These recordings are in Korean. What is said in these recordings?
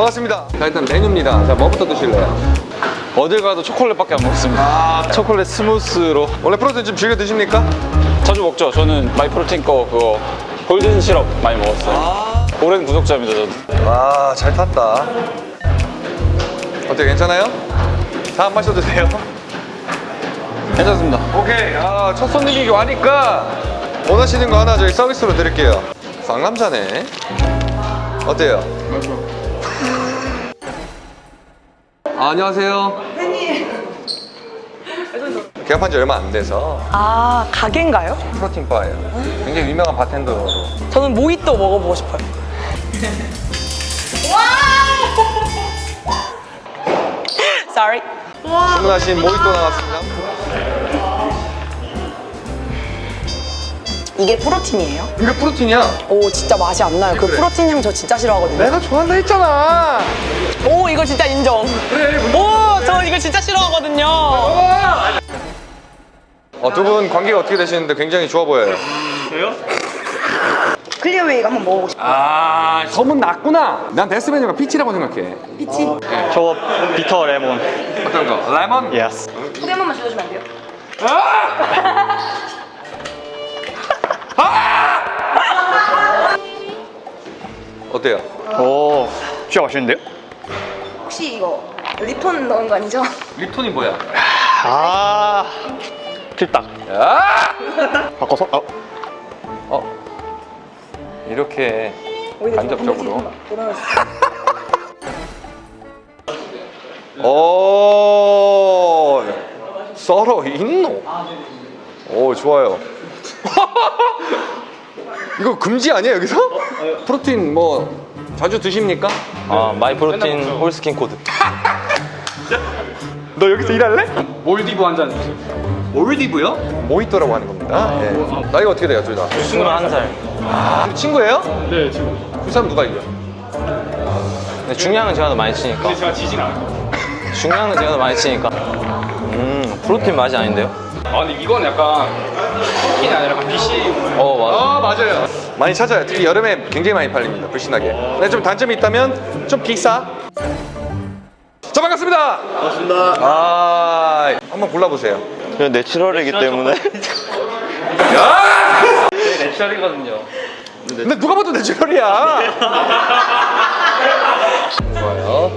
반갑습니다. 자, 일단 메뉴입니다. 자, 뭐부터 드실래요? 어딜 가도 초콜릿밖에 안 먹습니다. 아, 초콜릿 smooth로 원래 프로틴 좀 즐겨 드십니까? 자주 먹죠. 저는 Myprotein 거 그거 golden syrup 많이 먹었어요. 오랜 구독자입니다, 저는. 아, 잘 탔다. 어때요? 괜찮아요? 자, 한 마셔도 돼요? 괜찮습니다. 오케이. 아, 첫 손님이 와니까 원하시는 거 하나 저희 서비스로 드릴게요. 상남자네. 어때요? 아, 안녕하세요. 개업한 지 얼마 안 돼서 아 가게인가요? 프로틴 바예요. 굉장히 유명한 바텐더로. 저는 모히또 먹어보고 싶어요. Sorry. 주문하신 모히또 나왔습니다. 이게 프로틴이에요? 이게 프로틴이야. 오 진짜 맛이 안 나요. 그 그래. 프로틴 향 저 진짜 싫어하거든요. 내가 좋아한다 했잖아. 오 이거 진짜 인정. 오, 저 이거 진짜 싫어하거든요. 어, 두 분 관계가 어떻게 되시는데 굉장히 좋아 보여요. clear whey가 한번 먹어보고 싶어요. 아, 소문 났구나. 난 베스트 메뉴가 peach라고 생각해. Peach. 저거 bitter lemon. 어떤 거? 레몬? Yes. 소개 한 번만 주셔주면 안 돼요? 어때요? 오, 진짜 맛있는데요? 혹시 이거 립톤 넣은 거 아니죠? 립톤이 뭐야? 아, 틀딱. 아! 바꿔서? 어, 어. 이렇게 간접적으로. 오, 썰어 있노? 오, 좋아요. 이거 금지 아니야 여기서? 프로틴 뭐 자주 드십니까? 아 마이 프로틴 홀스킨 코드 너 여기서 일할래? 몰디브 한 잔 주세요. 몰디브요? 모히또라고 하는 겁니다. 예. 나이가 어떻게 돼요, 둘 다? 21살 아, 친구예요? 네, 지금. 그 사람 누가 이겨? 근데 중량은 제가 더 많이 치니까 근데 제가 지진 않아요. 중량은 제가 더 많이 치니까 음 프로틴 맛이 아닌데요? 아, 근데 이건 약간 치킨이 아니라 약간 BC. 어 맞아. 아 맞아요. 많이 찾아요. 특히 여름에 굉장히 많이 팔립니다 불신하게. 근데 좀 단점이 있다면 좀 비싸. 자 반갑습니다. 반갑습니다. 아 한번 골라보세요. 그냥 내추럴이기 때문에. 내추럴이거든요. 근데 누가 봐도 내추럴이야. 좋아요.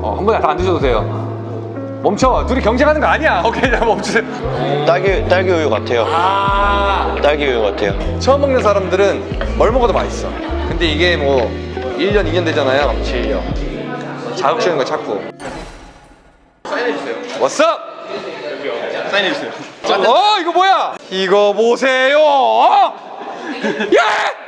어, 한 번에 다 안 드셔도 돼요 멈춰 둘이 경쟁하는 거 아니야 오케이 자 멈추세요 딸기, 딸기 우유 같아요. 아 딸기 우유 같아요. 처음 먹는 사람들은 뭘 먹어도 맛있어. 근데 이게 뭐 1년, 2년 되잖아요. 7년. 자극적인 거 찾고. 사인해주세요. Up? 사인해주세요. 어, 이거 뭐야? 이거 보세요. 어?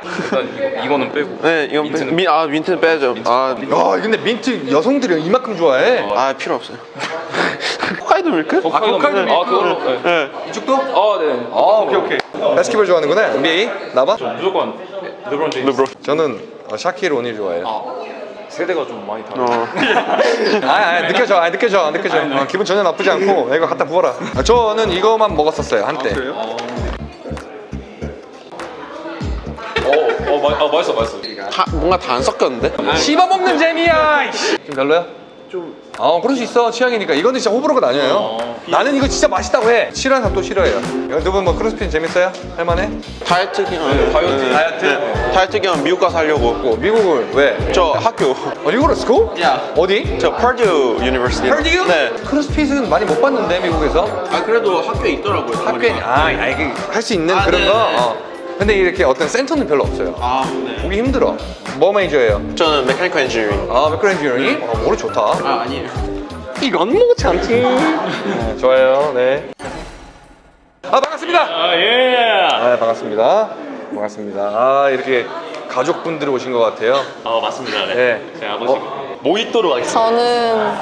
예! 일단 이거 는 빼고. 네, 이건 빼, 민, 아, 민트는 빼야죠. 아, 야, 근데 민트 여성들이 이만큼 좋아해. 아, 필요 없어요. 홋카이도 밀크? 아, 홋카이도 밀크. 아, 그걸로. 네. 네. 이쪽도? 아, 네. 아, 오케이, 오케이. 바스켓볼 좋아하는구나. NBA? 나봐? 무조건 르브론 제임스. 르브론. 저는 어, 샤키르 오닐 좋아해요. 세대가 좀 많이 다르. 어. 아, 아 느껴져, 아, 느껴져, 느껴져. 어, 기분 전혀 나쁘지 않고 이거 갖다 부어라. 아, 저는 이거만 먹었었어요 한때. 어, 어, 마, 아, 맛있어, 맛있어. 다, 뭔가 다 안 섞였는데? 씹어 먹는 재미야. 좀 별로야? 좀. 어, 그럴 수 있어. 취향이니까. 이거는 진짜 호불호가 나뉘어요. 나는 이거 진짜 맛있다고 해. 싫어하는 사람 또 싫어해요. 두분 뭐 크로스핏 재밌어요? 할만해? 다이어트 기간. 다이어트. 다이어트. 네. 다이어트 기간 미국 가서 하려고. 뭐 미국을 왜? 저 학교. 어, 미국으로 스코? 야. 어디? 저 Purdue University. Purdue? 네. CrossFit은 많이 못 봤는데 미국에서. 아, 그래도 학교에 있더라고요. 학교에 아, 아 이게 할 수 있는 아, 그런 네, 거. 네. 어. 근데 이렇게 어떤 센터는 별로 없어요. 아, 네. 보기 힘들어. 뭐 major예요? 저는 mechanical engineering. 아, mechanical engineering? 어, 머리 좋다. 아, 아니에요. 이건 뭐 참지. 네, 좋아요. 네. 아 반갑습니다. 아, 예. 아 반갑습니다. 반갑습니다. 아 이렇게 가족분들이 오신 것 같아요. 아, 맞습니다. 네. 네. 제 아버지. 모히또로 가겠습니다. 저는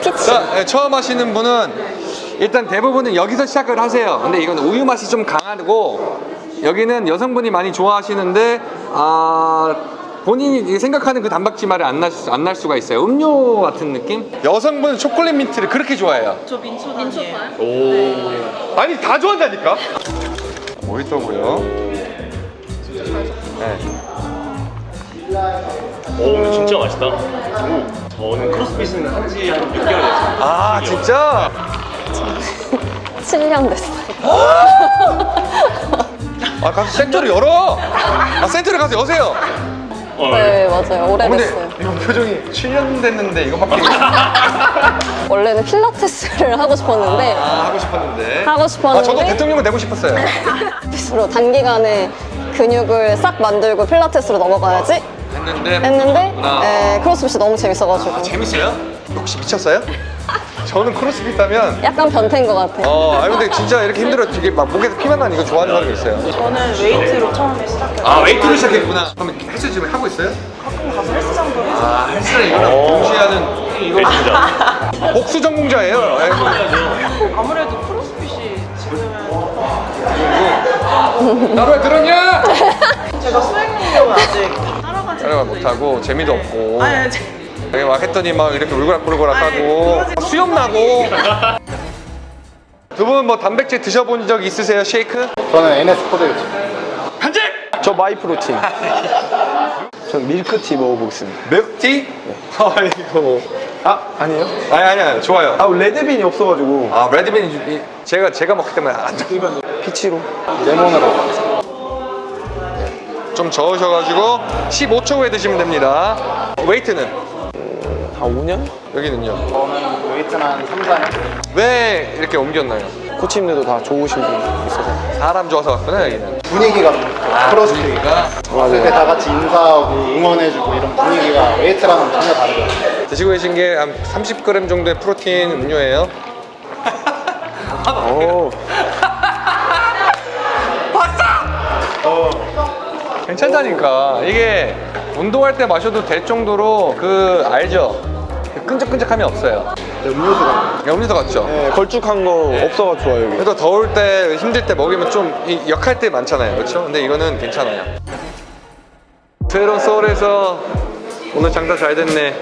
피치. 자 네, 처음 하시는 분은 일단 대부분은 여기서 시작을 하세요. 근데 이건 우유 맛이 좀 강하고 여기는 여성분이 많이 좋아하시는데 아. 본인이 생각하는 그 단백질말이 안날 안 날 수가 있어요. 음료 같은 느낌? 여성분은 초콜릿 민트를 그렇게 좋아해요. 저 민초 민초파요? 아니 다 좋아한다니까 모히또고요 네. 오 근데 진짜 맛있다. 오, 저는 CrossFit은 한지 한 6개월 됐어요. 아 진짜? 7년 됐어요. 아 가서 센터를 열어. 아 센터를 가서 여세요. 어, 네, 맞아요. 어, 근데 오래됐어요. 이거 표정이 7년 됐는데 이거밖에 원래는 필라테스를 하고 싶었는데, 아, 하고 싶었는데. 하고 아 싶었는데, 저도 대통령은 되고 싶었어요. 스스로 단기간에 근육을 싹 만들고 필라테스로 넘어가야지 했는데 했는데. 네, CrossFit이 너무 재밌어가지고. 아, 재밌어요? 혹시 미쳤어요? 저는 크로스핏 하면 약간 변태인 것 같아요. 어, 아 근데 진짜 이렇게 힘들어 되게 막 목에서 피만 나는 이거 좋아하는 사람이 있어요. 저는 웨이트로 처음 시작해요. 아 웨이트를 시작했구나. 그럼 헬스 지금 하고 있어요? 가끔 가서 헬스장도 해서 아 헬스랑 이거랑 동시에 하는 네, 진짜. 복수 전공자예요. 예. 아무래도 CrossFit이 지금은 나왜 들었냐? 제가 수행 능력을 아직 따라가지 못하고 재미도 없고 아니 제- 여기 막 했더니 막 이렇게 울그락불그락 하고 아니, 수염 나고 두 분 뭐 단백질 드셔본 적 있으세요? 쉐이크? 저는 NS 코드였죠. 저 마이프로틴. 전 밀크티 먹어보겠습니다. 맥티? 아 이거 아 아니에요? 아니 아니 아니 좋아요 아 레드빈이 없어가지고 아 레드빈 이- 제가 제가 먹기 때문에 안 돼. Peach로. 레몬으로. 좀 저으셔가지고 15초 후에 드시면 됩니다 웨이트는? 한 5년? 여기는요 저는 웨이트는 한 3, 4년. 왜 이렇게 옮겼나요? 코치님들도 다 좋으신 분 있어서. 사람 좋아서 갔구나 여기는 분위기가 크로스핏. 분위기가 그때 다 같이 인사하고 응원해주고 이런 분위기가 웨이트랑은 전혀 다르죠. 드시고 계신 게 한 30g 정도의 프로틴 음료예요 오. 괜찮다니까 이게 운동할 때 마셔도 될 정도로 그 알죠? 그 끈적끈적함이 없어요 음료수가. 음료수 같죠? 네, 걸쭉한 거 없어가 좋아요 여기. 그래도 더울 때 힘들 때 먹으면 좀 이- 역할 때 많잖아요 그렇죠? 근데 이거는 괜찮아요 새로운 서울에서 오늘 장사 잘 됐네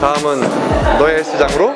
다음은 너의 헬스장으로